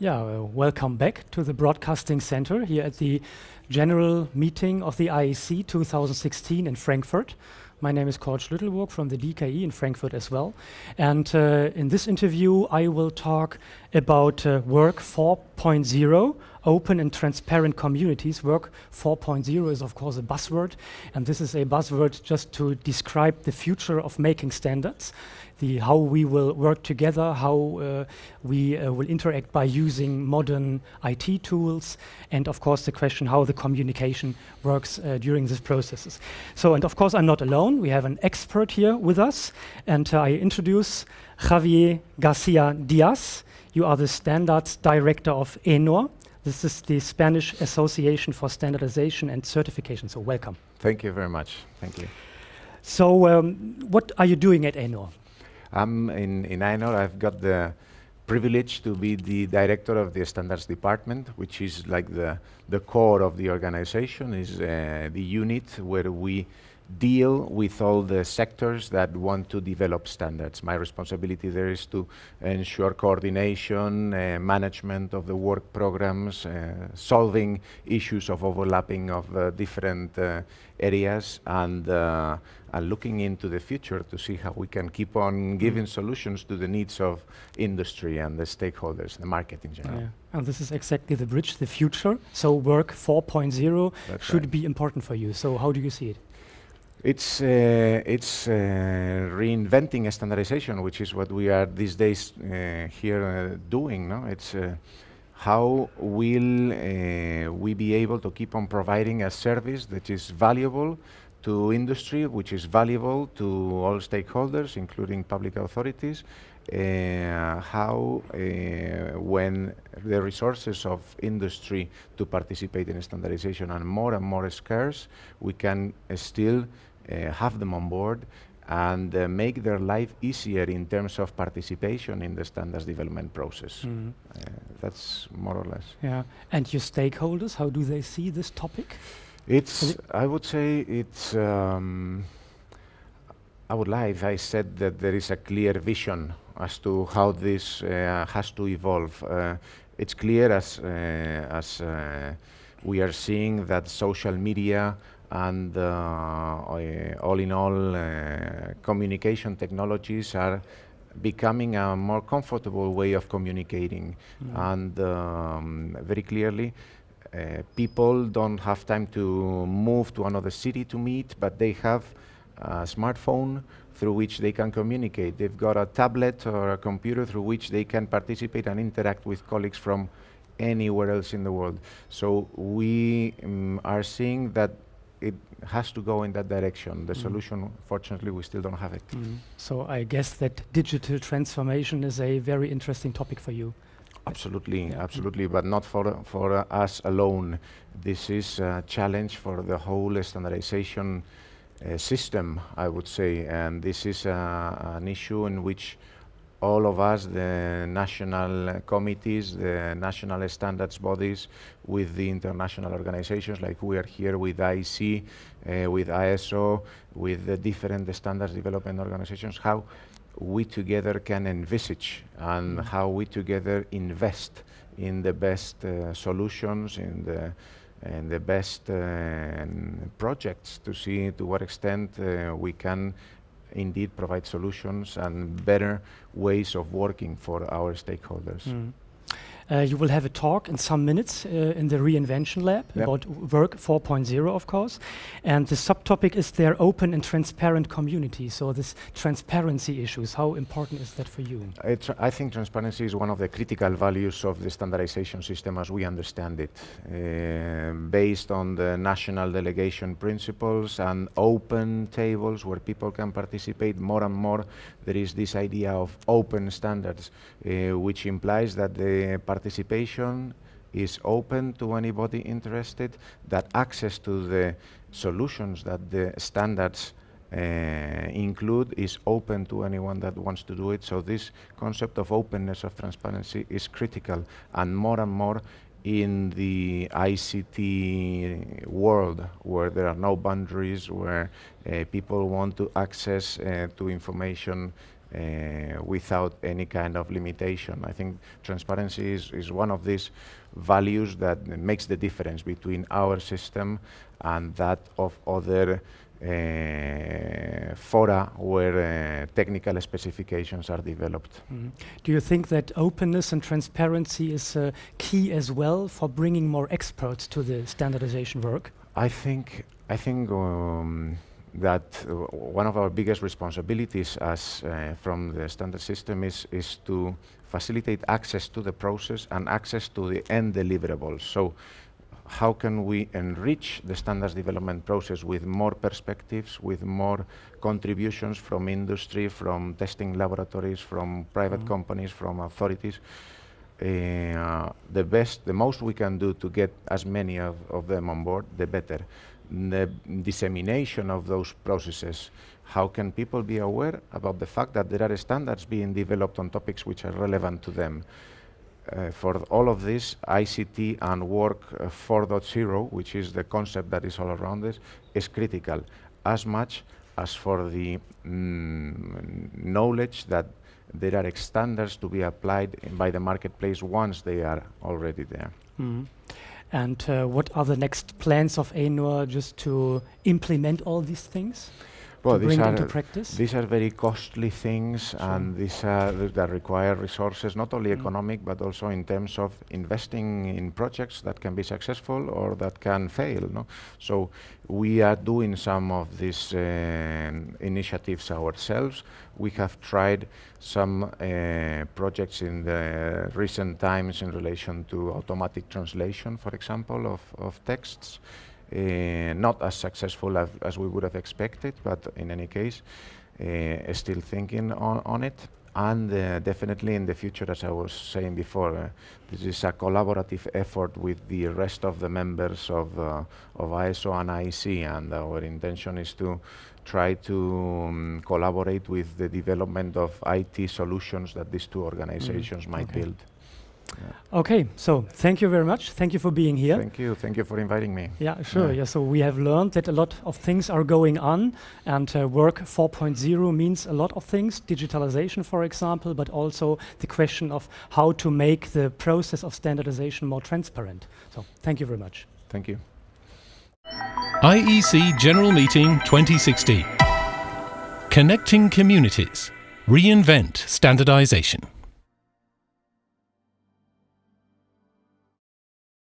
Yeah, uh, welcome back to the Broadcasting Center here at the general meeting of the IEC 2016 in Frankfurt. My name is Cord Schlüttelburg from the DKE in Frankfurt as well. And uh, in this interview, I will talk about uh, Work 4.0, open and transparent communities. Work 4.0 is, of course, a buzzword. And this is a buzzword just to describe the future of making standards the how we will work together, how uh, we uh, will interact by using modern IT tools, and of course the question how the communication works uh, during these processes. So, and of course I'm not alone. We have an expert here with us, and I introduce Javier Garcia Diaz. You are the standards director of AENOR. This is the Spanish Association for Standardization and Certification. So welcome. Thank you very much. Thank you. So um, what are you doing at AENOR? I'm in, in AENOR. I've got the privilege to be the director of the standards department, which is like the, the core of the organization, is uh, the unit where we deal with all the sectors that want to develop standards. My responsibility there is to ensure coordination, uh, management of the work programs, uh, solving issues of overlapping of uh, different uh, areas, and, uh, and looking into the future to see how we can keep on giving solutions to the needs of industry and the stakeholders, the market in general. Yeah. And this is exactly the bridge, the future. So work 4.0 should right. be important for you. So how do you see it? It's, uh, it's uh, reinventing standardization, which is what we are these days uh, here uh, doing. No? It's uh, how will uh, we be able to keep on providing a service that is valuable to industry, which is valuable to all stakeholders, including public authorities, how when the resources of industry to participate in standardization are more and more scarce, we can still have them on board and uh, make their life easier in terms of participation in the standards development process. Mm. Uh, that's more or less. Yeah, and your stakeholders, how do they see this topic? It's, I would say it's, um, I would lie if I said that there is a clear vision as to how this uh, has to evolve. Uh, it's clear as, uh, as we are seeing that social media and uh, all in all, uh, communication technologies are becoming a more comfortable way of communicating. Mm. And um, very clearly, uh, people don't have time to move to another city to meet, but they have a smartphone through which they can communicate. They've got a tablet or a computer through which they can participate and interact with colleagues from anywhere else in the world. So we um, are seeing that it has to go in that direction. The mm. solution, fortunately, we still don't have it. Mm. So I guess that digital transformation is a very interesting topic for you. Absolutely, yeah. absolutely, but not for, for uh, us alone. This is a challenge for the whole standardization uh, system, I would say, and this is uh, an issue in which all of us, the national committees, the national standards bodies, with the international organizations, like we are here with IEC, uh, with ISO, with the different standards development organizations, how we together can envisage and mm. how we together invest in the best uh, solutions, in the and the best uh, projects to see to what extent uh, we can indeed provide solutions and better ways of working for our stakeholders. Mm. Uh, you will have a talk in some minutes uh, in the Reinvention Lab yep. about Work 4.0, of course. And the subtopic is their open and transparent community. So this transparency issues, how important is that for you? I think transparency is one of the critical values of the standardization system as we understand it. Uh, based on the national delegation principles and open tables where people can participate more and more, there is this idea of open standards, uh, which implies that the participation is open to anybody interested, that access to the solutions that the standards uh, include is open to anyone that wants to do it. So this concept of openness, of transparency is critical and more and more in the ICT world where there are no boundaries, where uh, people want to access uh, to information uh, without any kind of limitation. I think transparency is, is one of these values that makes the difference between our system and that of other uh, fora where uh, technical specifications are developed. Mm. Do you think that openness and transparency is uh, key as well for bringing more experts to the standardization work? I think I think um, that uh, one of our biggest responsibilities as uh, from the standard system is is to facilitate access to the process and access to the end deliverables. So how can we enrich the standards development process with more perspectives, with more contributions from industry, from testing laboratories, from private mm -hmm. companies, from authorities. Uh, the best, the most we can do to get as many of, of them on board, the better. The dissemination of those processes, how can people be aware about the fact that there are standards being developed on topics which are relevant to them? uh, for all of this, ICT and Work uh, 4.0, which is the concept that is all around this, is critical as much as for the mm, knowledge that there are standards to be applied by the marketplace once they are already there. Mm. And uh, what are the next plans of AENOR just to implement all these things? Well, bring are, into practice? These are very costly things sure. and these are that require resources, not only mm. economic, but also in terms of investing in projects that can be successful or that can fail. No? So we are doing some of these uh, initiatives ourselves. We have tried some uh, projects in the recent times in relation to automatic translation, for example, of, of texts. Uh, not as successful as, as, we would have expected, but in any case, uh, still thinking on, on it. And uh, definitely in the future, as I was saying before, this is a collaborative effort with the rest of the members of, of ISO and IEC, and our intention is to try to um, collaborate with the development of IT solutions that these two organizations mm -hmm. might okay. build. Yeah. Okay, so thank you very much. Thank you for being here. Thank you. Thank you for inviting me. Yeah, sure. Yeah. yeah so we have learned that a lot of things are going on, and uh, Work 4.0 means a lot of things. Digitalization, for example, but also the question of how to make the process of standardization more transparent. So thank you very much. Thank you. IEC General Meeting 2016. Connecting communities. Reinvent standardization.